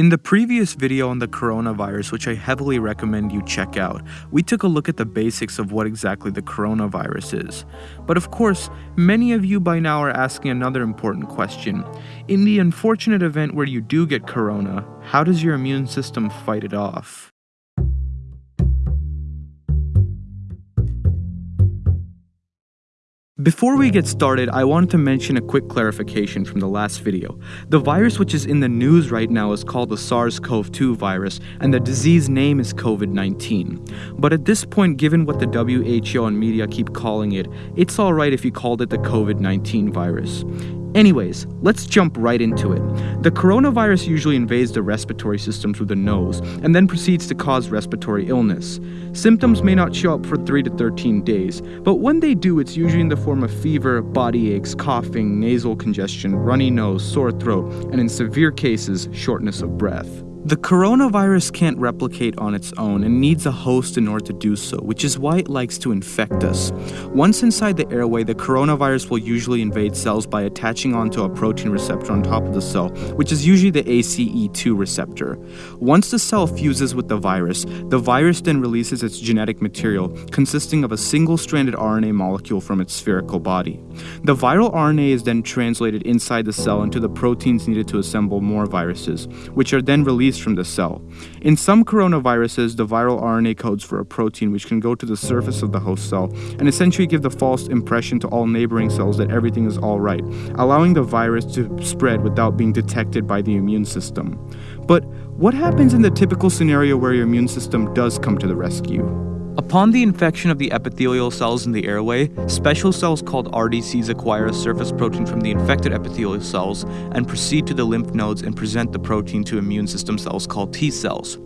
In the previous video on the coronavirus, which I heavily recommend you check out, we took a look at the basics of what exactly the coronavirus is. But of course, many of you by now are asking another important question. In the unfortunate event where you do get corona, how does your immune system fight it off? Before we get started, I wanted to mention a quick clarification from the last video. The virus which is in the news right now is called the SARS-CoV-2 virus, and the disease name is COVID-19. But at this point, given what the WHO and media keep calling it, it's alright if you called it the COVID-19 virus. Anyways, let's jump right into it. The coronavirus usually invades the respiratory system through the nose and then proceeds to cause respiratory illness. Symptoms may not show up for 3 to 13 days, but when they do, it's usually in the form of fever, body aches, coughing, nasal congestion, runny nose, sore throat, and in severe cases, shortness of breath. The coronavirus can't replicate on its own and needs a host in order to do so, which is why it likes to infect us. Once inside the airway, the coronavirus will usually invade cells by attaching onto a protein receptor on top of the cell, which is usually the ACE2 receptor. Once the cell fuses with the virus, the virus then releases its genetic material, consisting of a single stranded RNA molecule from its spherical body. The viral RNA is then translated inside the cell into the proteins needed to assemble more viruses, which are then released from the cell. In some coronaviruses, the viral RNA codes for a protein which can go to the surface of the host cell and essentially give the false impression to all neighboring cells that everything is alright, allowing the virus to spread without being detected by the immune system. But what happens in the typical scenario where your immune system does come to the rescue? Upon the infection of the epithelial cells in the airway, special cells called RDCs acquire a surface protein from the infected epithelial cells and proceed to the lymph nodes and present the protein to immune system cells called T cells.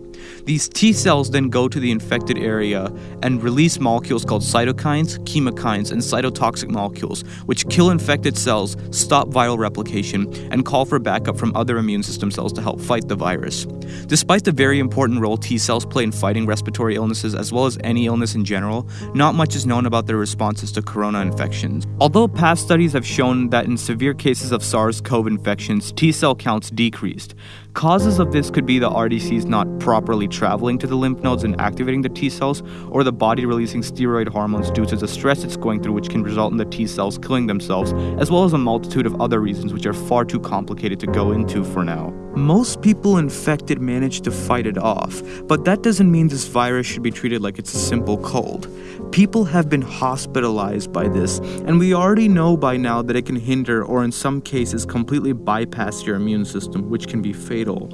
These T cells then go to the infected area and release molecules called cytokines, chemokines, and cytotoxic molecules, which kill infected cells, stop viral replication, and call for backup from other immune system cells to help fight the virus. Despite the very important role T cells play in fighting respiratory illnesses as well as any illness in general, not much is known about their responses to corona infections. Although past studies have shown that in severe cases of SARS CoV infections, T cell counts decreased. Causes of this could be the RDCs not properly traveling to the lymph nodes and activating the T cells, or the body releasing steroid hormones due to the stress it's going through, which can result in the T cells killing themselves, as well as a multitude of other reasons which are far too complicated to go into for now. Most people infected manage to fight it off, but that doesn't mean this virus should be treated like it's a simple cold. People have been hospitalized by this, and we already know by now that it can hinder or, in some cases, completely bypass your immune system, which can be fatal.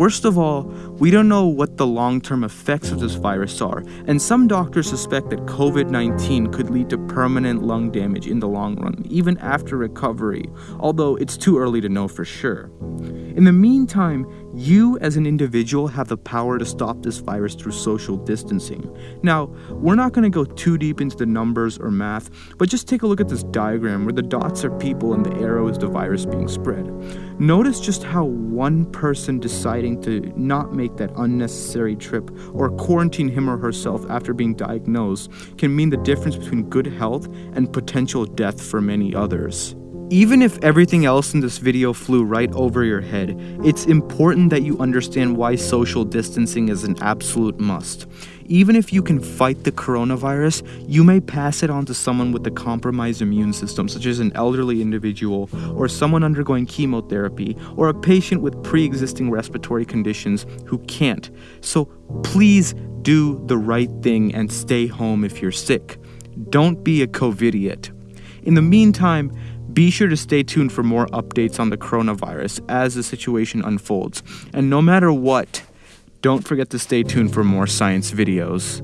Worst of all, we don't know what the long term effects of this virus are, and some doctors suspect that COVID 19 could lead to permanent lung damage in the long run, even after recovery, although it's too early to know for sure. In the meantime, you as an individual have the power to stop this virus through social distancing. Now, we're not going to go too deep into the numbers or math, but just take a look at this diagram where the dots are people and the arrow is the virus being spread. Notice just how one person deciding to not make that unnecessary trip or quarantine him or herself after being diagnosed can mean the difference between good health and potential death for many others. Even if everything else in this video flew right over your head, it's important that you understand why social distancing is an absolute must. Even if you can fight the coronavirus, you may pass it on to someone with a compromised immune system, such as an elderly individual, or someone undergoing chemotherapy, or a patient with pre existing respiratory conditions who can't. So please do the right thing and stay home if you're sick. Don't be a COVIDiot. In the meantime, be sure to stay tuned for more updates on the coronavirus as the situation unfolds. And no matter what, don't forget to stay tuned for more science videos.